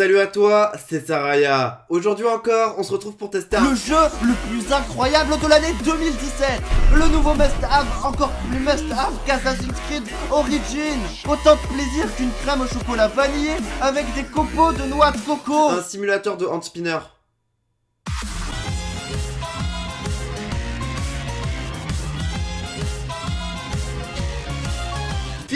Salut à toi, c'est Saraya. Aujourd'hui encore, on se retrouve pour tester un... Le jeu le plus incroyable de l'année 2017 Le nouveau must-have, encore plus must-have qu'Assassin's Creed Origin Autant de plaisir qu'une crème au chocolat vanillé avec des copeaux de noix de coco Un simulateur de hand spinner.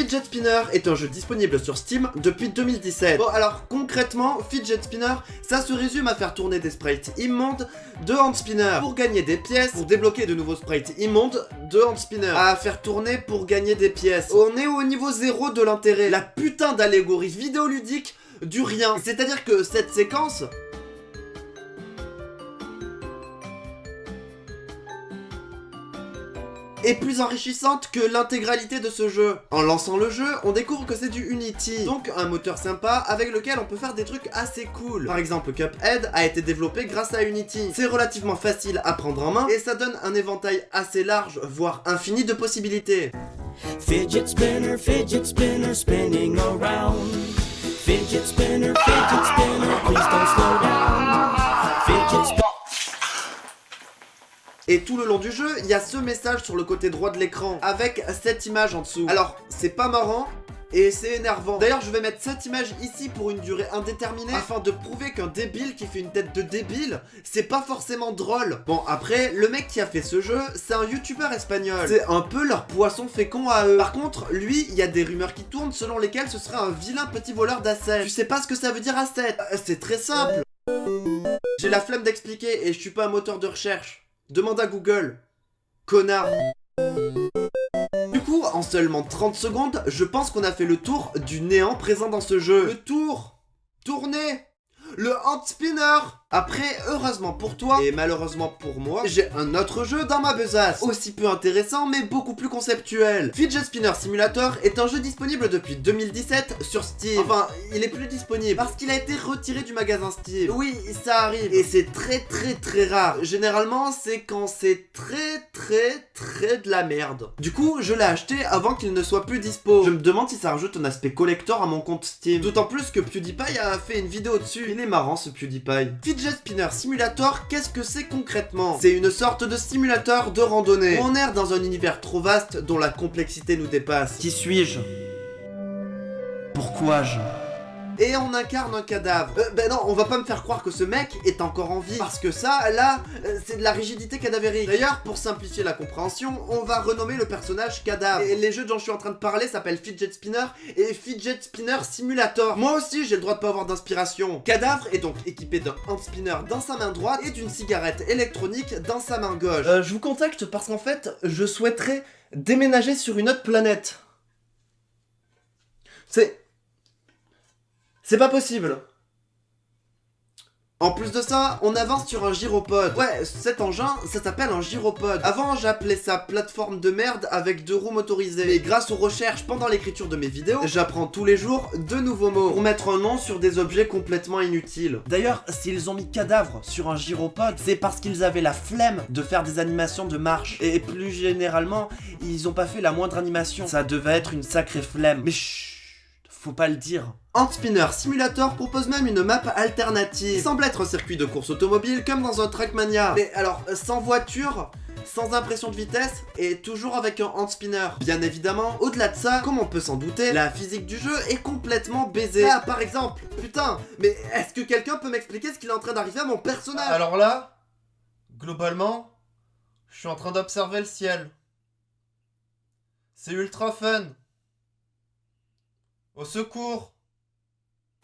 Fidget Spinner est un jeu disponible sur Steam depuis 2017. Bon alors concrètement, Fidget Spinner, ça se résume à faire tourner des sprites immondes de hand spinner pour gagner des pièces, pour débloquer de nouveaux sprites immondes de hand spinner, à faire tourner pour gagner des pièces. On est au niveau zéro de l'intérêt, la putain d'allégorie vidéoludique du rien. C'est-à-dire que cette séquence, est plus enrichissante que l'intégralité de ce jeu. En lançant le jeu, on découvre que c'est du Unity, donc un moteur sympa avec lequel on peut faire des trucs assez cool. Par exemple, Cuphead a été développé grâce à Unity. C'est relativement facile à prendre en main et ça donne un éventail assez large, voire infini de possibilités. Fidget spinner, fidget spinner, spinning around. Fidget spinner, fidget spinner, Et tout le long du jeu, il y a ce message sur le côté droit de l'écran, avec cette image en dessous. Alors, c'est pas marrant, et c'est énervant. D'ailleurs, je vais mettre cette image ici pour une durée indéterminée, afin de prouver qu'un débile qui fait une tête de débile, c'est pas forcément drôle. Bon, après, le mec qui a fait ce jeu, c'est un youtubeur espagnol. C'est un peu leur poisson fécond à eux. Par contre, lui, il y a des rumeurs qui tournent selon lesquelles ce serait un vilain petit voleur d'assets. Tu sais pas ce que ça veut dire asset? Euh, C'est très simple. J'ai la flemme d'expliquer et je suis pas un moteur de recherche. Demande à Google. Connard. Du coup, en seulement 30 secondes, je pense qu'on a fait le tour du néant présent dans ce jeu. Le tour Tournez Le hand spinner après, heureusement pour toi, et malheureusement pour moi, j'ai un autre jeu dans ma besace, aussi peu intéressant mais beaucoup plus conceptuel. Fidget Spinner Simulator est un jeu disponible depuis 2017 sur Steam. Enfin, il est plus disponible parce qu'il a été retiré du magasin Steam. Oui, ça arrive, et c'est très très très rare. Généralement, c'est quand c'est très très très de la merde. Du coup, je l'ai acheté avant qu'il ne soit plus dispo. Je me demande si ça rajoute un aspect collector à mon compte Steam. D'autant plus que PewDiePie a fait une vidéo dessus. Il est marrant ce PewDiePie. Spinner Simulator, qu'est-ce que c'est concrètement? C'est une sorte de simulateur de randonnée. On erre dans un univers trop vaste dont la complexité nous dépasse. Qui suis-je? Pourquoi je et on incarne un cadavre. Euh, ben non, on va pas me faire croire que ce mec est encore en vie, parce que ça, là, euh, c'est de la rigidité cadavérique. D'ailleurs, pour simplifier la compréhension, on va renommer le personnage cadavre. Et les jeux dont je suis en train de parler s'appellent Fidget Spinner et Fidget Spinner Simulator. Moi aussi, j'ai le droit de pas avoir d'inspiration. Cadavre est donc équipé d'un hand spinner dans sa main droite et d'une cigarette électronique dans sa main gauche. Euh, je vous contacte parce qu'en fait, je souhaiterais déménager sur une autre planète. C'est... C'est pas possible en plus de ça, on avance sur un gyropode. Ouais, cet engin, ça s'appelle un gyropode. Avant, j'appelais ça plateforme de merde avec deux roues motorisées. Et grâce aux recherches pendant l'écriture de mes vidéos, j'apprends tous les jours de nouveaux mots pour mettre un nom sur des objets complètement inutiles. D'ailleurs, s'ils ont mis cadavre sur un gyropode, c'est parce qu'ils avaient la flemme de faire des animations de marche. Et plus généralement, ils ont pas fait la moindre animation. Ça devait être une sacrée flemme. Mais chut faut pas le dire. Hand Spinner Simulator propose même une map alternative. Il semble être un circuit de course automobile comme dans un Trackmania. Mais alors, sans voiture, sans impression de vitesse et toujours avec un hand spinner. Bien évidemment, au-delà de ça, comme on peut s'en douter, la physique du jeu est complètement baisée. Ah, par exemple, putain, mais est-ce que quelqu'un peut m'expliquer ce qu'il est en train d'arriver à mon personnage? Alors là, globalement, je suis en train d'observer le ciel. C'est ultra fun. Au secours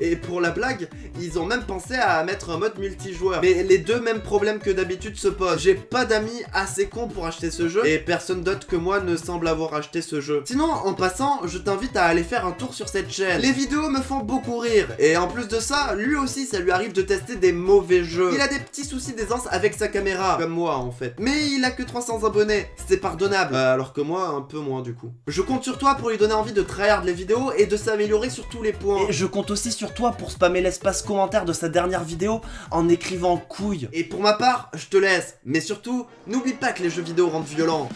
et pour la blague, ils ont même pensé à mettre un mode multijoueur. Mais les deux mêmes problèmes que d'habitude se posent. J'ai pas d'amis assez cons pour acheter ce jeu, et personne d'autre que moi ne semble avoir acheté ce jeu. Sinon, en passant, je t'invite à aller faire un tour sur cette chaîne. Les vidéos me font beaucoup rire, et en plus de ça, lui aussi ça lui arrive de tester des mauvais jeux. Il a des petits soucis d'aisance avec sa caméra, comme moi en fait. Mais il a que 300 abonnés, c'est pardonnable. Euh, alors que moi, un peu moins du coup. Je compte sur toi pour lui donner envie de tryhard les vidéos et de s'améliorer sur tous les points. Et je compte aussi toi pour spammer l'espace commentaire de sa dernière vidéo en écrivant couille. Et pour ma part, je te laisse. Mais surtout, n'oublie pas que les jeux vidéo rendent violents.